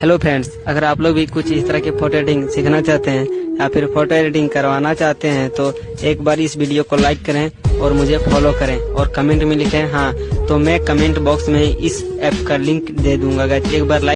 hello friends अगर आप लोग भी कुछ इस तरह की फ़ोटो एडिटिंग सीखना चाहते हैं या फिर फ़ोटो एडिटिंग करवाना चाहते हैं तो एक बार इस वीडियो को लाइक करें और मुझे फॉलो करें और कमेंट में लिखें हाँ तो मैं कमेंट बॉक्स में इस ऐप का लिंक दे दूँगा एक बार लाइक